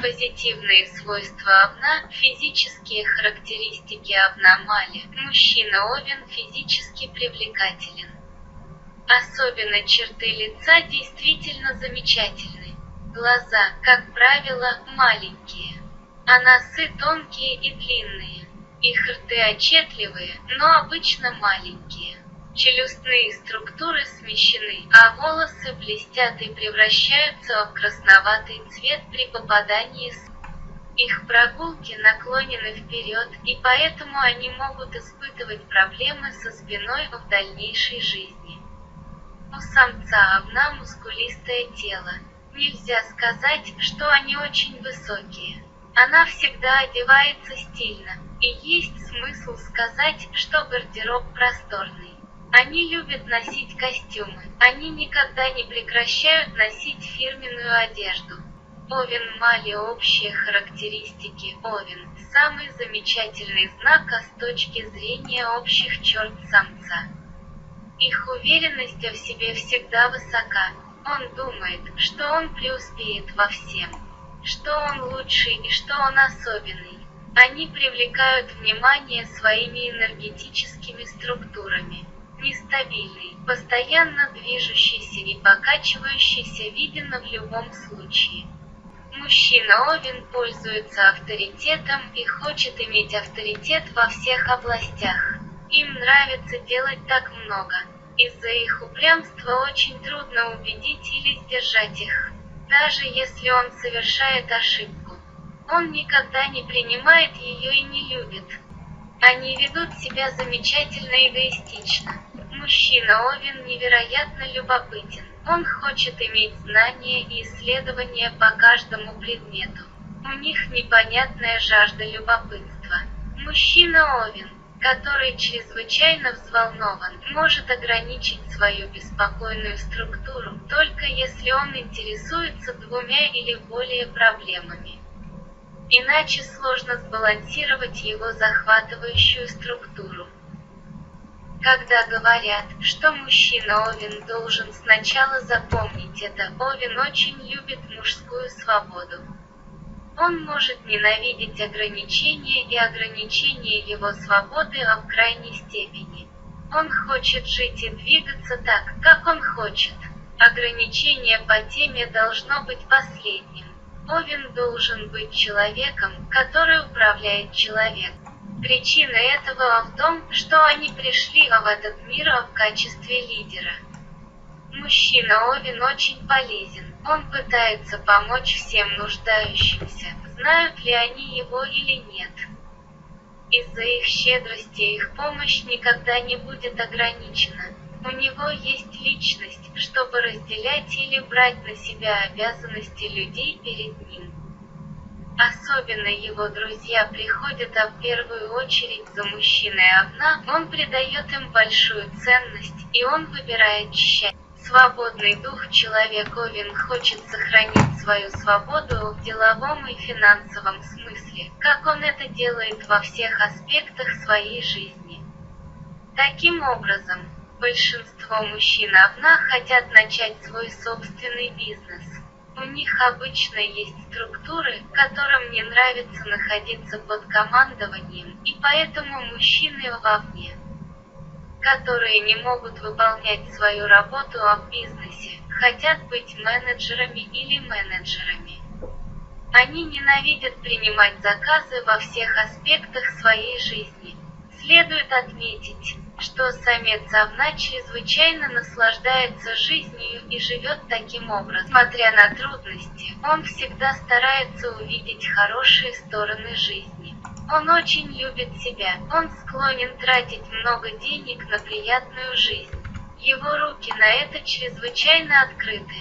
Позитивные свойства овна, физические характеристики овна Мали. Мужчина Овен физически привлекателен. Особенно черты лица действительно замечательны. Глаза, как правило, маленькие. А носы тонкие и длинные. Их рты отчетливые, но обычно маленькие. Челюстные структуры смещены, а волосы блестят и превращаются в красноватый цвет при попадании с их прогулки наклонены вперед, и поэтому они могут испытывать проблемы со спиной в дальнейшей жизни. У самца овна мускулистое тело. Нельзя сказать, что они очень высокие. Она всегда одевается стильно, и есть смысл сказать, что гардероб просторный. Они любят носить костюмы, они никогда не прекращают носить фирменную одежду. Овен Мали общие характеристики Овен – самый замечательный знак а с точки зрения общих черт самца. Их уверенность в себе всегда высока. Он думает, что он преуспеет во всем, что он лучший и что он особенный. Они привлекают внимание своими энергетическими структурами. Нестабильный, постоянно движущийся и покачивающийся виден в любом случае. Мужчина Овен пользуется авторитетом и хочет иметь авторитет во всех областях. Им нравится делать так много. Из-за их упрямства очень трудно убедить или сдержать их. Даже если он совершает ошибку. Он никогда не принимает ее и не любит. Они ведут себя замечательно эгоистично. Мужчина Овен невероятно любопытен. Он хочет иметь знания и исследования по каждому предмету. У них непонятная жажда любопытства. Мужчина Овен который чрезвычайно взволнован, может ограничить свою беспокойную структуру, только если он интересуется двумя или более проблемами. Иначе сложно сбалансировать его захватывающую структуру. Когда говорят, что мужчина Овен должен сначала запомнить это, Овен очень любит мужскую свободу. Он может ненавидеть ограничения и ограничения его свободы в крайней степени. Он хочет жить и двигаться так, как он хочет. Ограничение по теме должно быть последним. Овен должен быть человеком, который управляет человеком. Причина этого в том, что они пришли в этот мир в качестве лидера. Мужчина Овен очень полезен. Он пытается помочь всем нуждающимся, знают ли они его или нет. Из-за их щедрости их помощь никогда не будет ограничена. У него есть личность, чтобы разделять или брать на себя обязанности людей перед ним. Особенно его друзья приходят а в первую очередь за мужчиной овна, он придает им большую ценность, и он выбирает счастье. Свободный дух человек Овен хочет сохранить свою свободу в деловом и финансовом смысле, как он это делает во всех аспектах своей жизни. Таким образом, большинство мужчин Овна хотят начать свой собственный бизнес. У них обычно есть структуры, которым не нравится находиться под командованием, и поэтому мужчины вовне которые не могут выполнять свою работу в бизнесе, хотят быть менеджерами или менеджерами. Они ненавидят принимать заказы во всех аспектах своей жизни. Следует отметить, что самец овна чрезвычайно наслаждается жизнью и живет таким образом. Несмотря на трудности, он всегда старается увидеть хорошие стороны жизни. Он очень любит себя, он склонен тратить много денег на приятную жизнь. Его руки на это чрезвычайно открыты.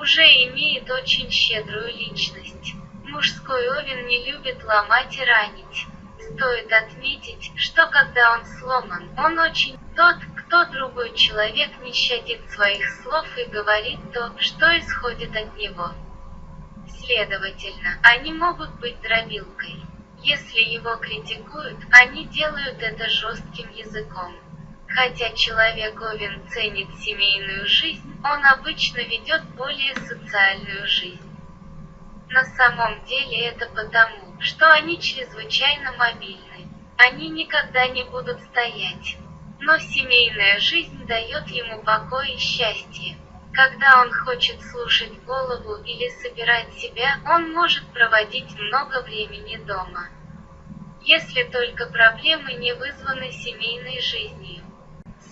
Уже имеет очень щедрую личность. Мужской овен не любит ломать и ранить. Стоит отметить, что когда он сломан, он очень тот, кто другой человек не щадит своих слов и говорит то, что исходит от него. Следовательно, они могут быть дробилкой. Если его критикуют, они делают это жестким языком. Хотя человек Овен ценит семейную жизнь, он обычно ведет более социальную жизнь. На самом деле это потому, что они чрезвычайно мобильны. Они никогда не будут стоять. Но семейная жизнь дает ему покой и счастье. Когда он хочет слушать голову или собирать себя, он может проводить много времени дома. Если только проблемы не вызваны семейной жизнью.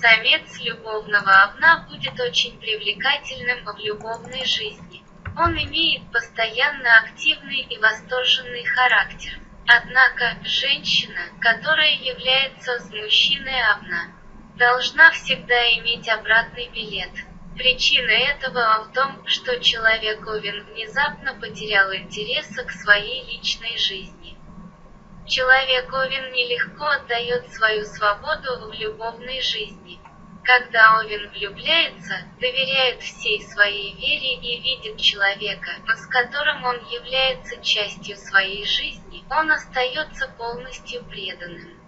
Самец любовного овна будет очень привлекательным в любовной жизни. Он имеет постоянно активный и восторженный характер. Однако, женщина, которая является с мужчиной овна, должна всегда иметь обратный билет – Причина этого в том, что человек Овен внезапно потерял интерес к своей личной жизни. Человек Овен нелегко отдает свою свободу в любовной жизни. Когда Овен влюбляется, доверяет всей своей вере и видит человека, с которым он является частью своей жизни, он остается полностью преданным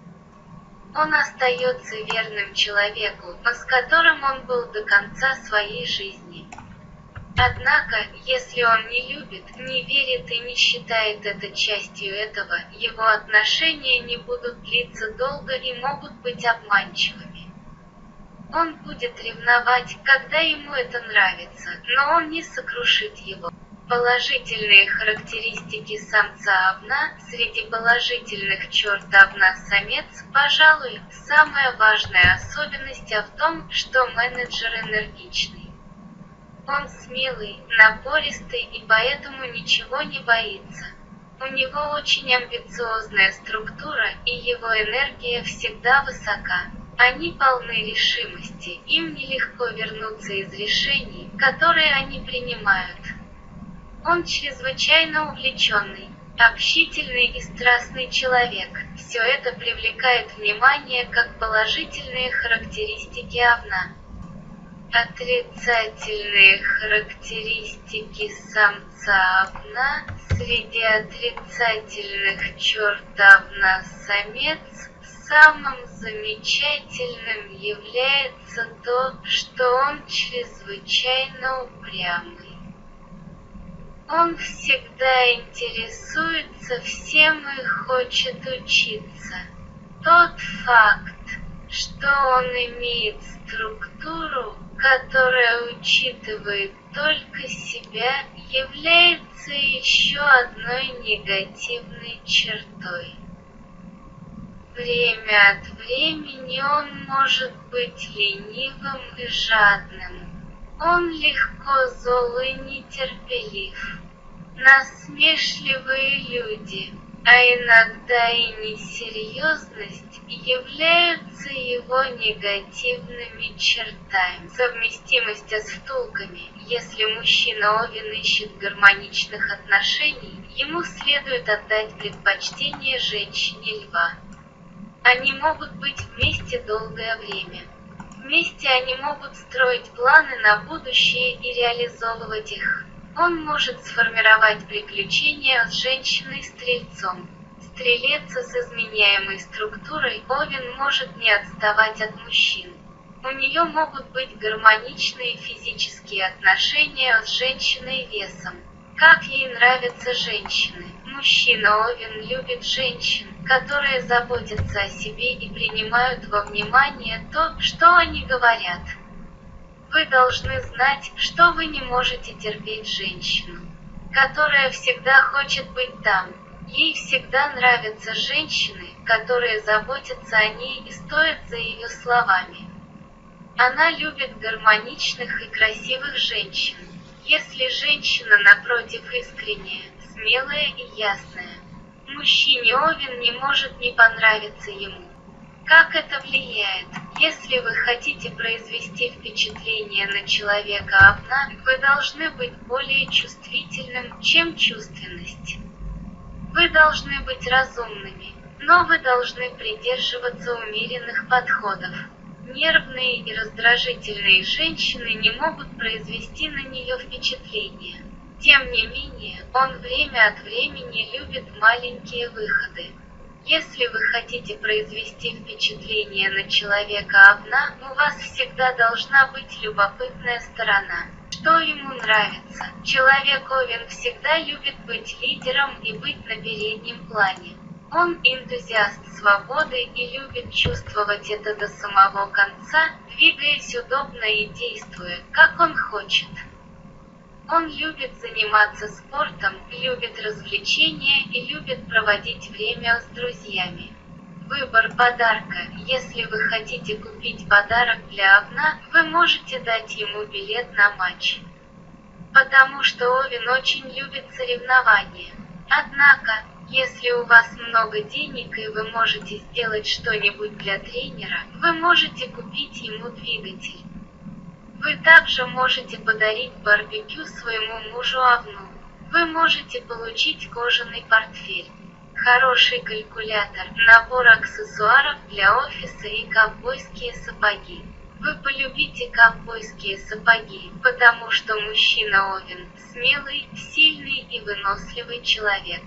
он остается верным человеку, с которым он был до конца своей жизни. Однако, если он не любит, не верит и не считает это частью этого, его отношения не будут длиться долго и могут быть обманчивыми. Он будет ревновать, когда ему это нравится, но он не сокрушит его. Положительные характеристики самца овна среди положительных черт овна-самец, пожалуй, самая важная особенность в том, что менеджер энергичный. Он смелый, напористый и поэтому ничего не боится. У него очень амбициозная структура и его энергия всегда высока. Они полны решимости, им нелегко вернуться из решений, которые они принимают. Он чрезвычайно увлеченный, общительный и страстный человек. Все это привлекает внимание как положительные характеристики овна. Отрицательные характеристики самца овна среди отрицательных черт овна самец самым замечательным является то, что он чрезвычайно упрямый. Он всегда интересуется всем и хочет учиться. Тот факт, что он имеет структуру, которая учитывает только себя, является еще одной негативной чертой. Время от времени он может быть ленивым и жадным. Он легко зол и нетерпелив насмешливые люди, а иногда и несерьезность являются его негативными чертами. Совместимость с втулками. Если мужчина Овен ищет гармоничных отношений, ему следует отдать предпочтение женщине льва. Они могут быть вместе долгое время. Вместе они могут строить планы на будущее и реализовывать их. Он может сформировать приключения с женщиной-стрельцом. Стрелец с изменяемой структурой Овен может не отставать от мужчин. У нее могут быть гармоничные физические отношения с женщиной весом. Как ей нравятся женщины. Мужчина Овен любит женщин, которые заботятся о себе и принимают во внимание то, что они говорят. Вы должны знать, что вы не можете терпеть женщину, которая всегда хочет быть там. Ей всегда нравятся женщины, которые заботятся о ней и стоят за ее словами. Она любит гармоничных и красивых женщин. Если женщина, напротив, искренняя, смелая и ясная, мужчине Овен не может не понравиться ему. Как это влияет? Если вы хотите произвести впечатление на человека овна, вы должны быть более чувствительным, чем чувственность. Вы должны быть разумными, но вы должны придерживаться умеренных подходов. Нервные и раздражительные женщины не могут произвести на нее впечатление. Тем не менее, он время от времени любит маленькие выходы. Если вы хотите произвести впечатление на человека овна, у вас всегда должна быть любопытная сторона. что ему нравится. Человек Овен всегда любит быть лидером и быть на переднем плане. Он энтузиаст свободы и любит чувствовать это до самого конца, двигаясь удобно и действуя, как он хочет. Он любит заниматься спортом, любит развлечения и любит проводить время с друзьями. Выбор подарка. Если вы хотите купить подарок для Овна, вы можете дать ему билет на матч. Потому что Овен очень любит соревнования. Однако, если у вас много денег и вы можете сделать что-нибудь для тренера, вы можете купить ему двигатель. Вы также можете подарить барбекю своему мужу Авну. Вы можете получить кожаный портфель, хороший калькулятор, набор аксессуаров для офиса и ковбойские сапоги. Вы полюбите ковбойские сапоги, потому что мужчина Овен – смелый, сильный и выносливый человек.